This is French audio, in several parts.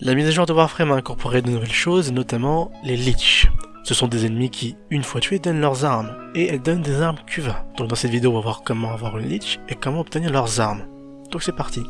La mise à jour de Warframe a incorporé de nouvelles choses, notamment les Leech. Ce sont des ennemis qui, une fois tués, donnent leurs armes, et elles donnent des armes Cuva. Donc dans cette vidéo, on va voir comment avoir une Leech et comment obtenir leurs armes. Donc c'est parti.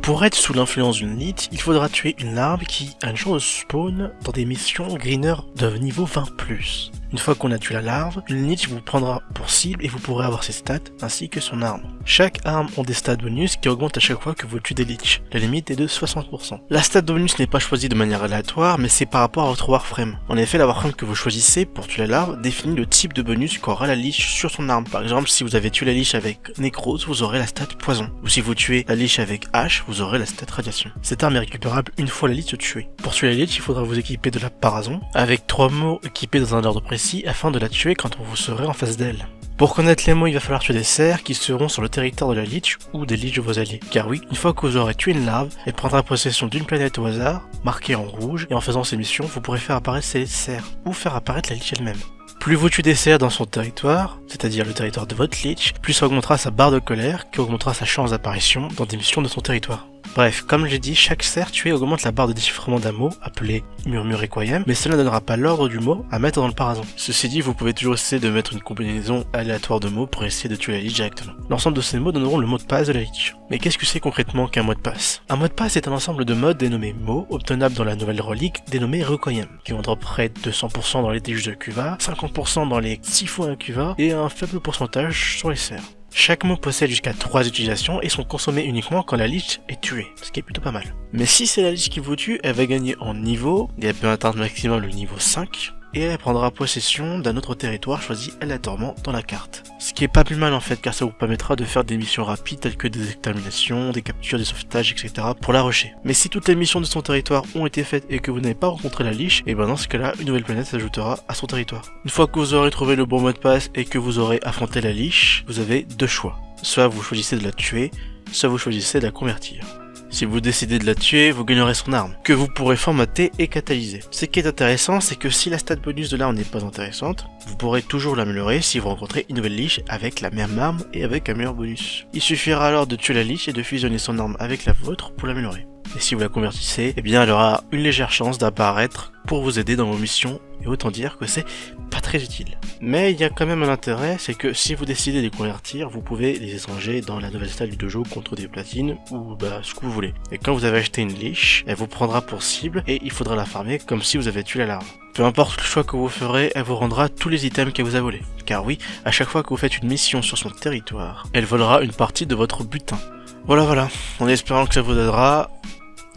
Pour être sous l'influence d'une Leech, il faudra tuer une larve qui chance de spawn dans des missions greener de niveau 20+. Une fois qu'on a tué la larve, une Leech vous prendra pour cible et vous pourrez avoir ses stats ainsi que son arme. Chaque arme ont des stats bonus qui augmentent à chaque fois que vous tuez des Leech. La limite est de 60%. La stat bonus n'est pas choisie de manière aléatoire mais c'est par rapport à votre Warframe. En effet, la Warframe que vous choisissez pour tuer la larve définit le type de bonus qu'aura la Leech sur son arme. Par exemple, si vous avez tué la Leech avec Necrose, vous aurez la stat poison. Ou si vous tuez la Leech avec H, vous aurez la stat radiation. Cette arme est récupérable une fois la Leech tuée. Pour tuer la Leech, il faudra vous équiper de la Parazon, avec trois mots équipés dans un ordre précis afin de la tuer quand vous serez en face d'elle. Pour connaître les mots, il va falloir tuer des cerfs qui seront sur le territoire de la Lich ou des Lich de vos alliés. Car oui, une fois que vous aurez tué une larve, elle prendra possession d'une planète au hasard, marquée en rouge, et en faisant ces missions, vous pourrez faire apparaître ces cerfs, ou faire apparaître la Lich elle-même. Plus vous tuez des cerfs dans son territoire, c'est-à-dire le territoire de votre Lich, plus ça augmentera sa barre de colère, qui augmentera sa chance d'apparition dans des missions de son territoire. Bref, comme j'ai dit, chaque cerf tué augmente la barre de déchiffrement d'un mot, appelé murmure requiem, mais cela ne donnera pas l'ordre du mot à mettre dans le parason. Ceci dit, vous pouvez toujours essayer de mettre une combinaison aléatoire de mots pour essayer de tuer la lich directement. L'ensemble de ces mots donneront le mot de passe de la lich. Mais qu'est-ce que c'est concrètement qu'un mot de passe? Un mot de passe est un ensemble de modes dénommés mots, obtenables dans la nouvelle relique dénommée requiem, qui vont près de 200% dans les tiges de Cuva, 50% dans les 6 fois un Cuva, et un faible pourcentage sur les cerfs. Chaque mot possède jusqu'à 3 utilisations et sont consommés uniquement quand la lich est tuée, ce qui est plutôt pas mal. Mais si c'est la lich qui vous tue, elle va gagner en niveau, et elle peut atteindre maximum le niveau 5, et elle prendra possession d'un autre territoire choisi aléatoirement dans la carte. Ce qui est pas plus mal en fait car ça vous permettra de faire des missions rapides telles que des exterminations, des captures, des sauvetages, etc. pour la rusher. Mais si toutes les missions de son territoire ont été faites et que vous n'avez pas rencontré la liche, et ben dans ce cas là, une nouvelle planète s'ajoutera à son territoire. Une fois que vous aurez trouvé le bon mot de passe et que vous aurez affronté la liche, vous avez deux choix. Soit vous choisissez de la tuer, soit vous choisissez de la convertir. Si vous décidez de la tuer, vous gagnerez son arme, que vous pourrez formater et catalyser. Ce qui est intéressant, c'est que si la stat bonus de l'arme n'est pas intéressante, vous pourrez toujours l'améliorer si vous rencontrez une nouvelle liche avec la même arme et avec un meilleur bonus. Il suffira alors de tuer la liche et de fusionner son arme avec la vôtre pour l'améliorer. Et si vous la convertissez, eh bien elle aura une légère chance d'apparaître pour vous aider dans vos missions, et autant dire que c'est pas très utile. Mais il y a quand même un intérêt, c'est que si vous décidez de les convertir, vous pouvez les échanger dans la nouvelle salle du dojo contre des platines, ou bah ce que vous voulez. Et quand vous avez acheté une liche, elle vous prendra pour cible, et il faudra la farmer comme si vous avez tué la larve. Peu importe le choix que vous ferez, elle vous rendra tous les items qu'elle vous a volés. Car oui, à chaque fois que vous faites une mission sur son territoire, elle volera une partie de votre butin. Voilà voilà, en espérant que ça vous aidera,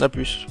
à plus.